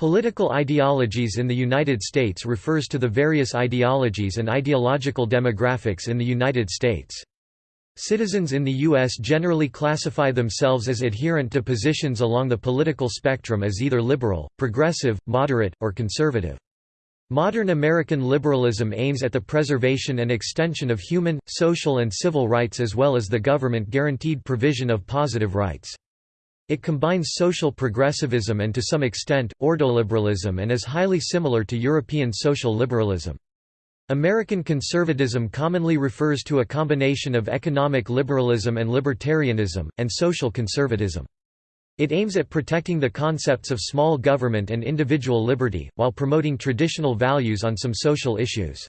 Political ideologies in the United States refers to the various ideologies and ideological demographics in the United States. Citizens in the U.S. generally classify themselves as adherent to positions along the political spectrum as either liberal, progressive, moderate, or conservative. Modern American liberalism aims at the preservation and extension of human, social and civil rights as well as the government-guaranteed provision of positive rights. It combines social progressivism and to some extent, ordoliberalism and is highly similar to European social liberalism. American conservatism commonly refers to a combination of economic liberalism and libertarianism, and social conservatism. It aims at protecting the concepts of small government and individual liberty, while promoting traditional values on some social issues.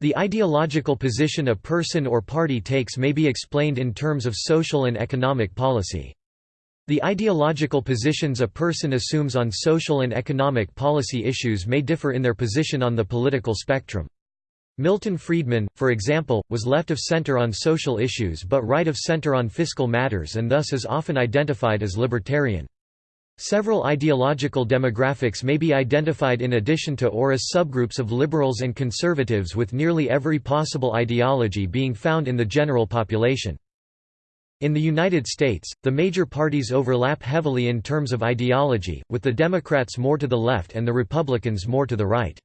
The ideological position a person or party takes may be explained in terms of social and economic policy. The ideological positions a person assumes on social and economic policy issues may differ in their position on the political spectrum. Milton Friedman, for example, was left of center on social issues but right of center on fiscal matters and thus is often identified as libertarian. Several ideological demographics may be identified in addition to or as subgroups of liberals and conservatives with nearly every possible ideology being found in the general population. In the United States, the major parties overlap heavily in terms of ideology, with the Democrats more to the left and the Republicans more to the right.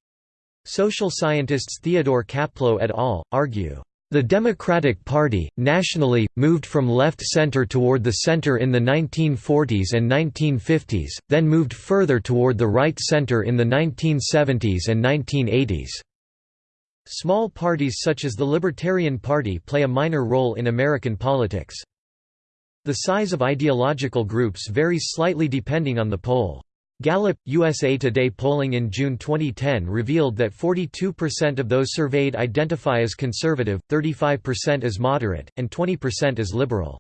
Social scientists Theodore Caplow et al. argue, "...the Democratic Party, nationally, moved from left-center toward the center in the 1940s and 1950s, then moved further toward the right-center in the 1970s and 1980s." Small parties such as the Libertarian Party play a minor role in American politics. The size of ideological groups varies slightly depending on the poll. Gallup, USA Today polling in June 2010 revealed that 42% of those surveyed identify as conservative, 35% as moderate, and 20% as liberal.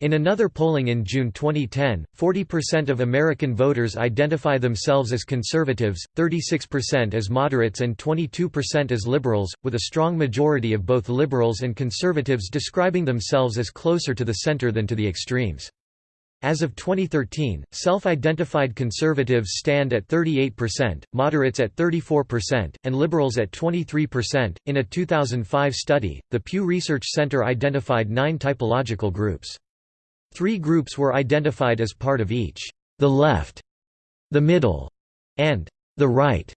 In another polling in June 2010, 40% of American voters identify themselves as conservatives, 36% as moderates and 22% as liberals, with a strong majority of both liberals and conservatives describing themselves as closer to the center than to the extremes. As of 2013, self-identified conservatives stand at 38%, moderates at 34%, and liberals at 23%. In a 2005 study, the Pew Research Center identified nine typological groups. Three groups were identified as part of each, the left, the middle, and the right.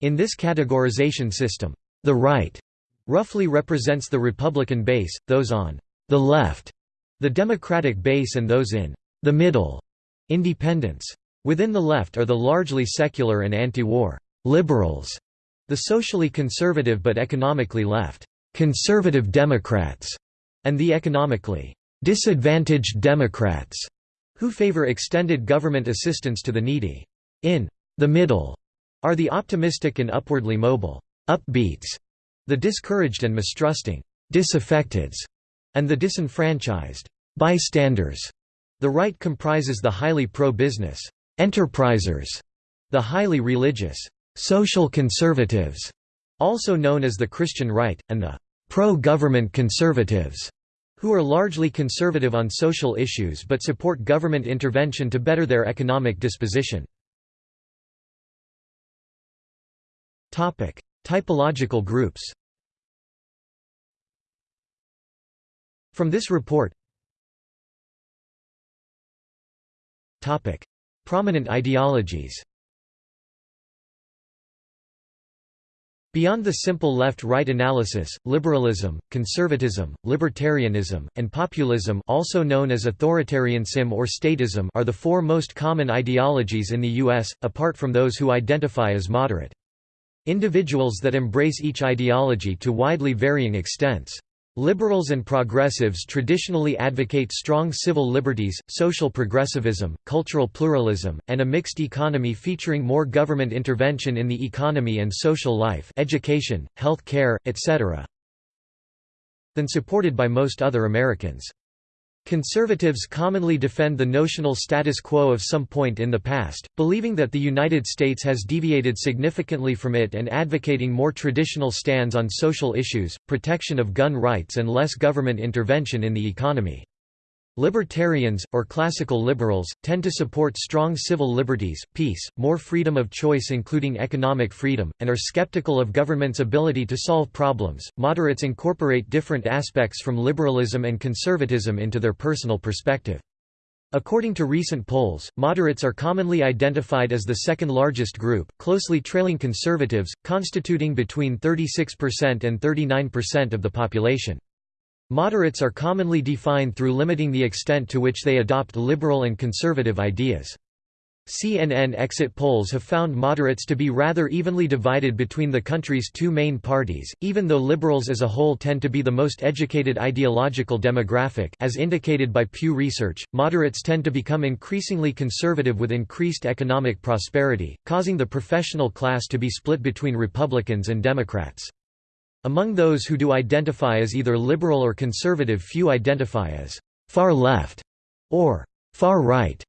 In this categorization system, the right roughly represents the Republican base, those on the left, the Democratic base and those in the middle, independents. Within the left are the largely secular and anti-war liberals, the socially conservative but economically left conservative Democrats, and the economically disadvantaged Democrats, who favor extended government assistance to the needy. In the middle are the optimistic and upwardly mobile upbeats, the discouraged and mistrusting disaffecteds, and the disenfranchised bystanders. The right comprises the highly pro-business enterprisers, the highly religious social conservatives, also known as the Christian right, and the pro-government conservatives who are largely conservative on social issues but support government intervention to better their economic disposition. Typological groups From this report Prominent ideologies Beyond the simple left-right analysis, liberalism, conservatism, libertarianism, and populism also known as authoritarianism or statism are the four most common ideologies in the U.S., apart from those who identify as moderate. Individuals that embrace each ideology to widely varying extents. Liberals and progressives traditionally advocate strong civil liberties, social progressivism, cultural pluralism, and a mixed economy featuring more government intervention in the economy and social life education, health care, etc. than supported by most other Americans. Conservatives commonly defend the notional status quo of some point in the past, believing that the United States has deviated significantly from it and advocating more traditional stands on social issues, protection of gun rights and less government intervention in the economy. Libertarians, or classical liberals, tend to support strong civil liberties, peace, more freedom of choice including economic freedom, and are skeptical of government's ability to solve problems. Moderates incorporate different aspects from liberalism and conservatism into their personal perspective. According to recent polls, moderates are commonly identified as the second largest group, closely trailing conservatives, constituting between 36% and 39% of the population. Moderates are commonly defined through limiting the extent to which they adopt liberal and conservative ideas. CNN exit polls have found moderates to be rather evenly divided between the country's two main parties, even though liberals as a whole tend to be the most educated ideological demographic as indicated by Pew Research, moderates tend to become increasingly conservative with increased economic prosperity, causing the professional class to be split between Republicans and Democrats. Among those who do identify as either liberal or conservative few identify as «far left» or «far right».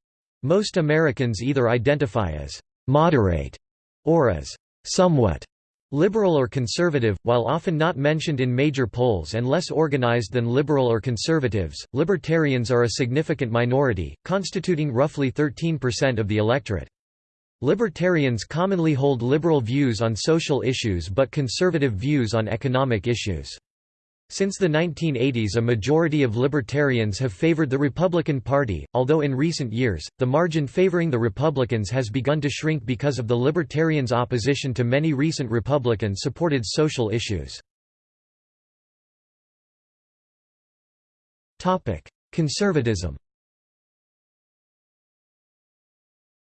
Most Americans either identify as «moderate» or as «somewhat» Liberal or conservative, while often not mentioned in major polls and less organized than liberal or conservatives, libertarians are a significant minority, constituting roughly 13% of the electorate. Libertarians commonly hold liberal views on social issues but conservative views on economic issues. Since the 1980s a majority of libertarians have favored the Republican Party, although in recent years, the margin favoring the Republicans has begun to shrink because of the Libertarians' opposition to many recent Republican-supported social issues. Conservatism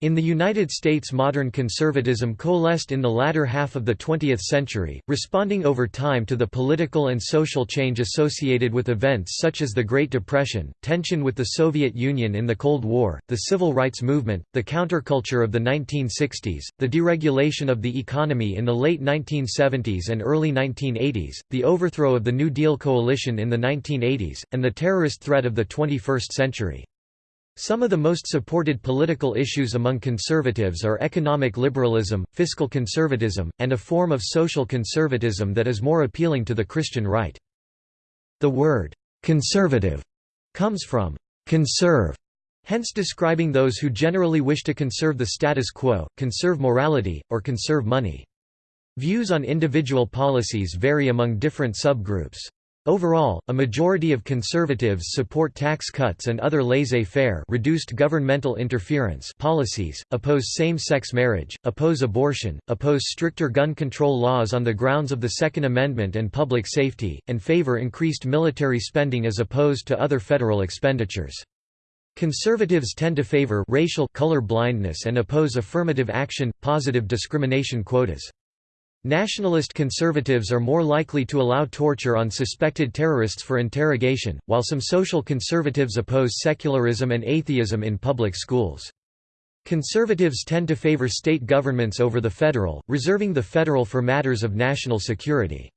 In the United States modern conservatism coalesced in the latter half of the 20th century, responding over time to the political and social change associated with events such as the Great Depression, tension with the Soviet Union in the Cold War, the civil rights movement, the counterculture of the 1960s, the deregulation of the economy in the late 1970s and early 1980s, the overthrow of the New Deal coalition in the 1980s, and the terrorist threat of the 21st century. Some of the most supported political issues among conservatives are economic liberalism, fiscal conservatism, and a form of social conservatism that is more appealing to the Christian right. The word, "'conservative' comes from "'conserve' hence describing those who generally wish to conserve the status quo, conserve morality, or conserve money. Views on individual policies vary among different subgroups. Overall, a majority of conservatives support tax cuts and other laissez-faire reduced governmental interference policies, oppose same-sex marriage, oppose abortion, oppose stricter gun control laws on the grounds of the Second Amendment and public safety, and favor increased military spending as opposed to other federal expenditures. Conservatives tend to favor racial color blindness and oppose affirmative action, positive discrimination quotas. Nationalist conservatives are more likely to allow torture on suspected terrorists for interrogation, while some social conservatives oppose secularism and atheism in public schools. Conservatives tend to favor state governments over the federal, reserving the federal for matters of national security.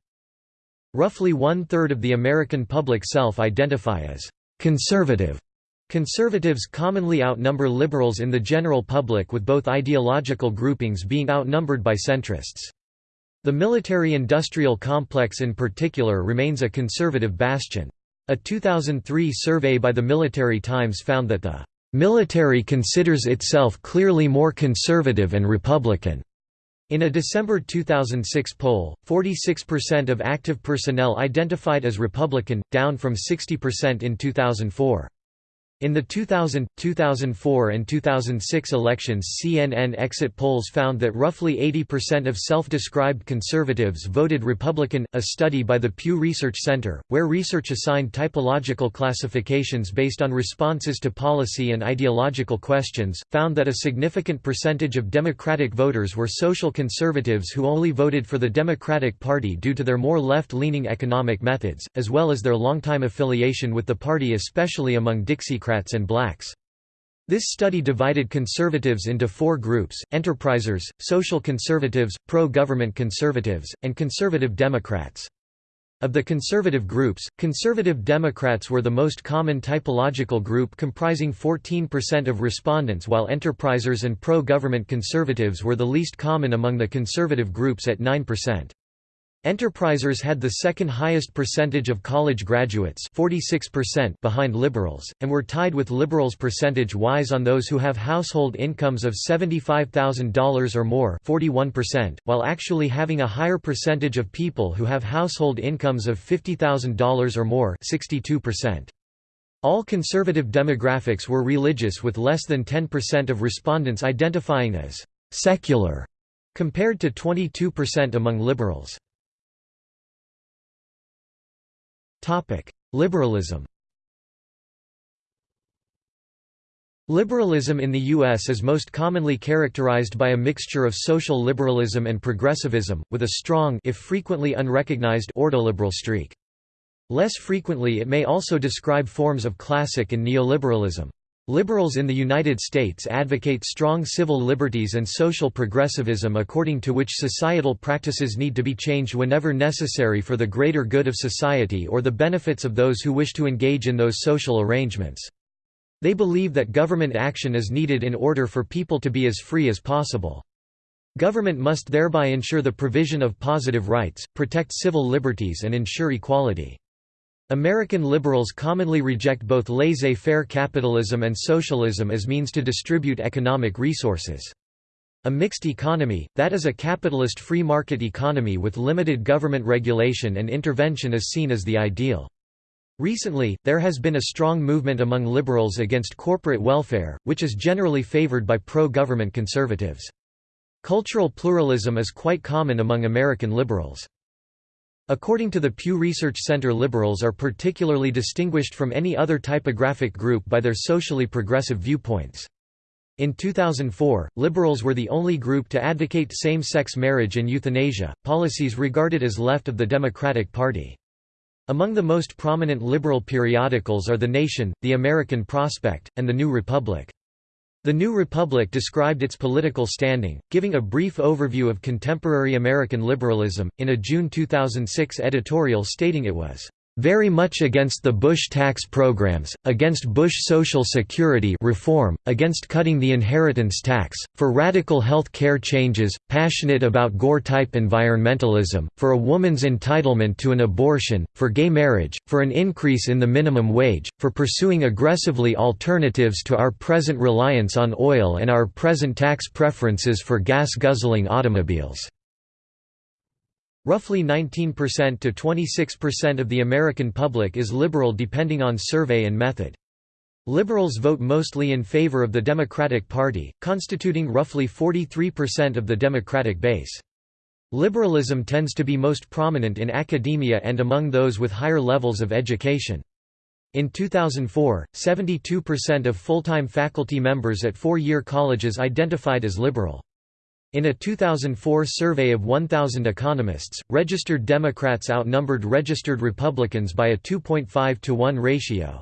Roughly one-third of the American public self-identify as «conservative». Conservatives commonly outnumber liberals in the general public with both ideological groupings being outnumbered by centrists. The military-industrial complex in particular remains a conservative bastion. A 2003 survey by the Military Times found that the military considers itself clearly more conservative and Republican. In a December 2006 poll, 46% of active personnel identified as Republican, down from 60% in 2004. In the 2000, 2004 and 2006 elections CNN exit polls found that roughly 80% of self-described conservatives voted Republican. A study by the Pew Research Center, where research assigned typological classifications based on responses to policy and ideological questions, found that a significant percentage of Democratic voters were social conservatives who only voted for the Democratic Party due to their more left-leaning economic methods, as well as their longtime affiliation with the party especially among Dixiecrats Democrats and blacks. This study divided conservatives into four groups, enterprisers, social conservatives, pro-government conservatives, and conservative Democrats. Of the conservative groups, conservative Democrats were the most common typological group comprising 14% of respondents while enterprisers and pro-government conservatives were the least common among the conservative groups at 9%. Enterprisers had the second highest percentage of college graduates 46% behind liberals, and were tied with liberals percentage-wise on those who have household incomes of $75,000 or more 41%, while actually having a higher percentage of people who have household incomes of $50,000 or more 62%. All conservative demographics were religious with less than 10% of respondents identifying as «secular», compared to 22% among liberals. Liberalism Liberalism in the U.S. is most commonly characterized by a mixture of social liberalism and progressivism, with a strong if frequently unrecognized ordoliberal streak. Less frequently it may also describe forms of classic and neoliberalism. Liberals in the United States advocate strong civil liberties and social progressivism according to which societal practices need to be changed whenever necessary for the greater good of society or the benefits of those who wish to engage in those social arrangements. They believe that government action is needed in order for people to be as free as possible. Government must thereby ensure the provision of positive rights, protect civil liberties and ensure equality. American liberals commonly reject both laissez-faire capitalism and socialism as means to distribute economic resources. A mixed economy, that is a capitalist free market economy with limited government regulation and intervention is seen as the ideal. Recently, there has been a strong movement among liberals against corporate welfare, which is generally favored by pro-government conservatives. Cultural pluralism is quite common among American liberals. According to the Pew Research Center liberals are particularly distinguished from any other typographic group by their socially progressive viewpoints. In 2004, liberals were the only group to advocate same-sex marriage and euthanasia, policies regarded as left of the Democratic Party. Among the most prominent liberal periodicals are The Nation, The American Prospect, and The New Republic. The New Republic described its political standing, giving a brief overview of contemporary American liberalism, in a June 2006 editorial stating it was very much against the Bush tax programs, against Bush Social Security reform, against cutting the inheritance tax, for radical health care changes, passionate about Gore-type environmentalism, for a woman's entitlement to an abortion, for gay marriage, for an increase in the minimum wage, for pursuing aggressively alternatives to our present reliance on oil and our present tax preferences for gas-guzzling automobiles. Roughly 19% to 26% of the American public is liberal depending on survey and method. Liberals vote mostly in favor of the Democratic Party, constituting roughly 43% of the Democratic base. Liberalism tends to be most prominent in academia and among those with higher levels of education. In 2004, 72% of full-time faculty members at four-year colleges identified as liberal. In a 2004 survey of 1,000 economists, registered Democrats outnumbered registered Republicans by a 2.5 to 1 ratio.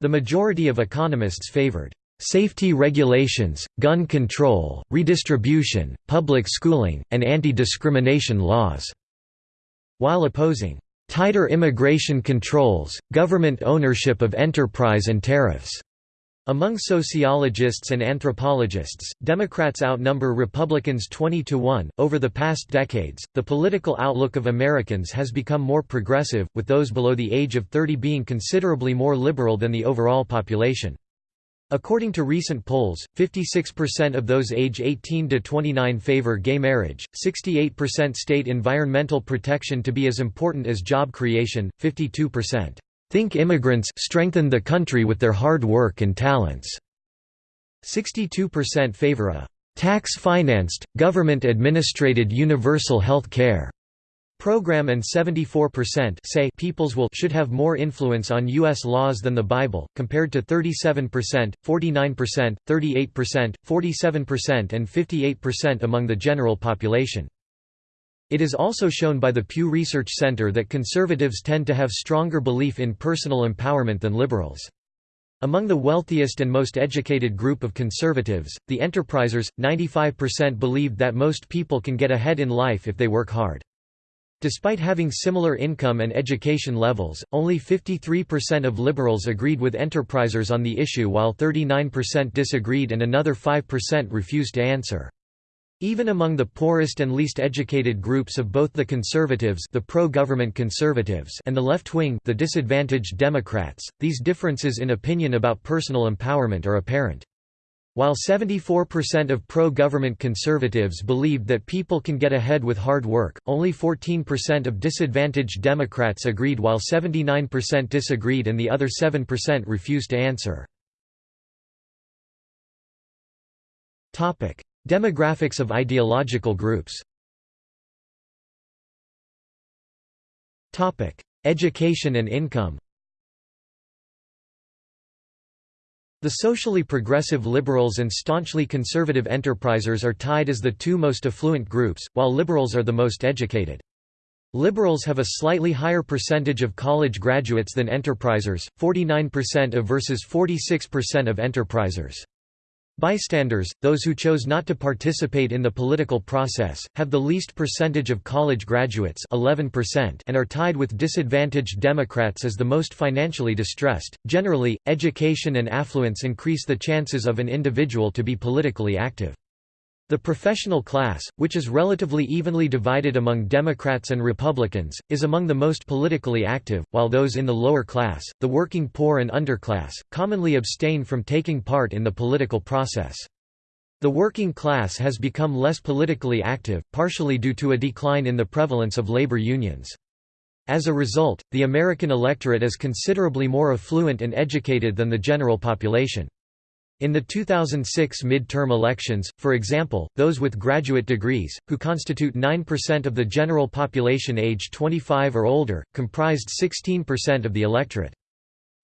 The majority of economists favored safety regulations, gun control, redistribution, public schooling, and anti-discrimination laws, while opposing tighter immigration controls, government ownership of enterprise and tariffs. Among sociologists and anthropologists, Democrats outnumber Republicans 20 to 1. Over the past decades, the political outlook of Americans has become more progressive, with those below the age of 30 being considerably more liberal than the overall population. According to recent polls, 56% of those age 18 to 29 favor gay marriage, 68% state environmental protection to be as important as job creation, 52% Think immigrants strengthen the country with their hard work and talents. 62% favor a tax-financed, government-administrated universal health care program and 74% say peoples will should have more influence on U.S. laws than the Bible, compared to 37%, 49%, 38%, 47% and 58% among the general population. It is also shown by the Pew Research Center that conservatives tend to have stronger belief in personal empowerment than liberals. Among the wealthiest and most educated group of conservatives, the enterprisers, 95% believed that most people can get ahead in life if they work hard. Despite having similar income and education levels, only 53% of liberals agreed with enterprisers on the issue while 39% disagreed and another 5% refused to answer. Even among the poorest and least educated groups of both the conservatives the pro-government conservatives and the left-wing the disadvantaged Democrats, these differences in opinion about personal empowerment are apparent. While 74% of pro-government conservatives believed that people can get ahead with hard work, only 14% of disadvantaged Democrats agreed while 79% disagreed and the other 7% refused to answer. Demographics of ideological groups Education and income The socially progressive liberals and staunchly conservative enterprisers are tied as the two most affluent groups, while liberals are the most educated. Liberals have a slightly higher percentage of college graduates than enterprisers, 49% of versus 46% of enterprisers. Bystanders, those who chose not to participate in the political process, have the least percentage of college graduates 11% and are tied with disadvantaged Democrats as the most financially distressed. Generally, education and affluence increase the chances of an individual to be politically active. The professional class, which is relatively evenly divided among Democrats and Republicans, is among the most politically active, while those in the lower class, the working poor and underclass, commonly abstain from taking part in the political process. The working class has become less politically active, partially due to a decline in the prevalence of labor unions. As a result, the American electorate is considerably more affluent and educated than the general population. In the 2006 midterm elections, for example, those with graduate degrees, who constitute 9% of the general population age 25 or older, comprised 16% of the electorate.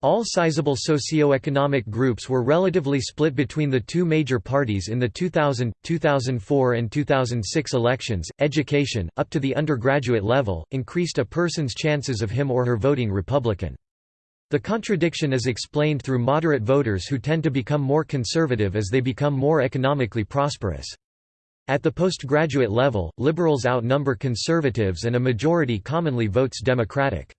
All sizable socio-economic groups were relatively split between the two major parties in the 2000, 2004 and 2006 elections. Education, up to the undergraduate level, increased a person's chances of him or her voting Republican. The contradiction is explained through moderate voters who tend to become more conservative as they become more economically prosperous. At the postgraduate level, liberals outnumber conservatives and a majority commonly votes Democratic.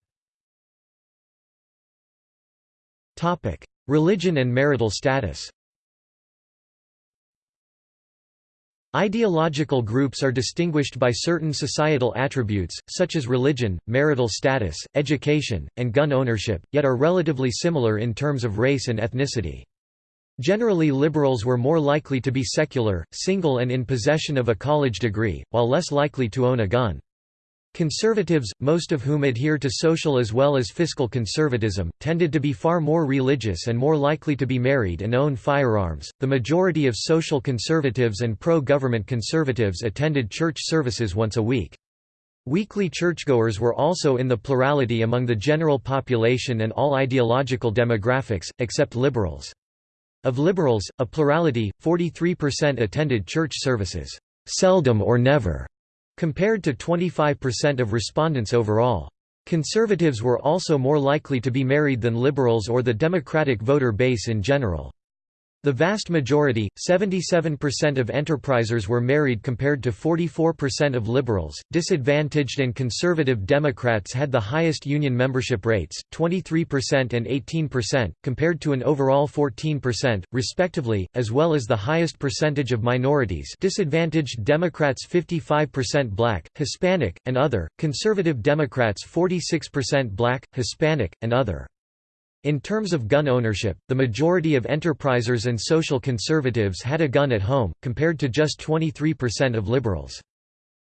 Religion and marital status Ideological groups are distinguished by certain societal attributes, such as religion, marital status, education, and gun ownership, yet are relatively similar in terms of race and ethnicity. Generally liberals were more likely to be secular, single and in possession of a college degree, while less likely to own a gun. Conservatives, most of whom adhere to social as well as fiscal conservatism, tended to be far more religious and more likely to be married and own firearms. The majority of social conservatives and pro government conservatives attended church services once a week. Weekly churchgoers were also in the plurality among the general population and all ideological demographics, except liberals. Of liberals, a plurality, 43% attended church services, seldom or never compared to 25% of respondents overall. Conservatives were also more likely to be married than liberals or the Democratic voter base in general. The vast majority, 77% of enterprisers were married compared to 44% of liberals. Disadvantaged and conservative Democrats had the highest union membership rates, 23% and 18%, compared to an overall 14%, respectively, as well as the highest percentage of minorities. Disadvantaged Democrats 55% black, Hispanic, and other, conservative Democrats 46% black, Hispanic, and other. In terms of gun ownership, the majority of enterprisers and social conservatives had a gun at home, compared to just 23% of liberals.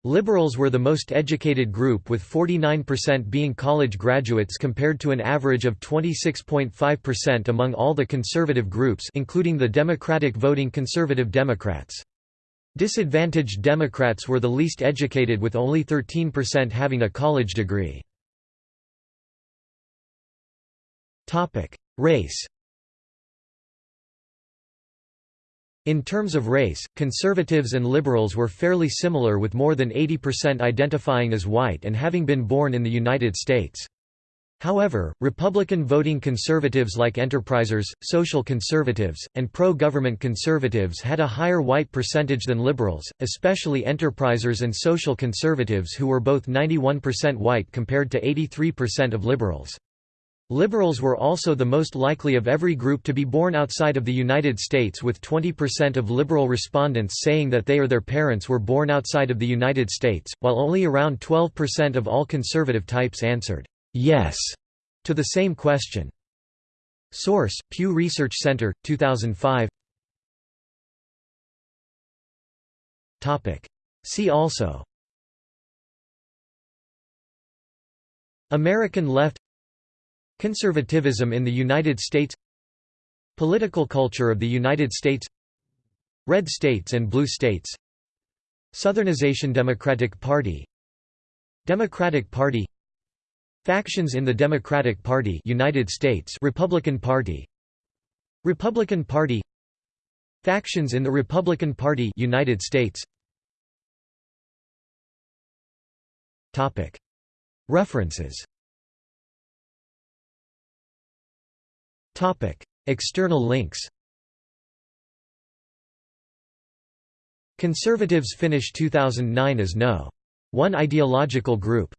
Liberals were the most educated group with 49% being college graduates compared to an average of 26.5% among all the conservative groups including the Democratic voting conservative Democrats. Disadvantaged Democrats were the least educated with only 13% having a college degree. Topic: Race. In terms of race, conservatives and liberals were fairly similar with more than 80% identifying as white and having been born in the United States. However, Republican voting conservatives like enterprisers, social conservatives, and pro-government conservatives had a higher white percentage than liberals, especially enterprisers and social conservatives who were both 91% white compared to 83% of liberals. Liberals were also the most likely of every group to be born outside of the United States with 20% of liberal respondents saying that they or their parents were born outside of the United States, while only around 12% of all conservative types answered, "'yes' to the same question. Source: Pew Research Center, 2005 See also. American left Conservatism in the United States Political culture of the United States Red states and blue states Southernization Democratic Party Democratic Party Factions in the Democratic Party United States Republican Party Republican Party Factions in the Republican Party United States. Topic. References External links. Conservatives finish 2009 as no. One ideological group.